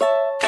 you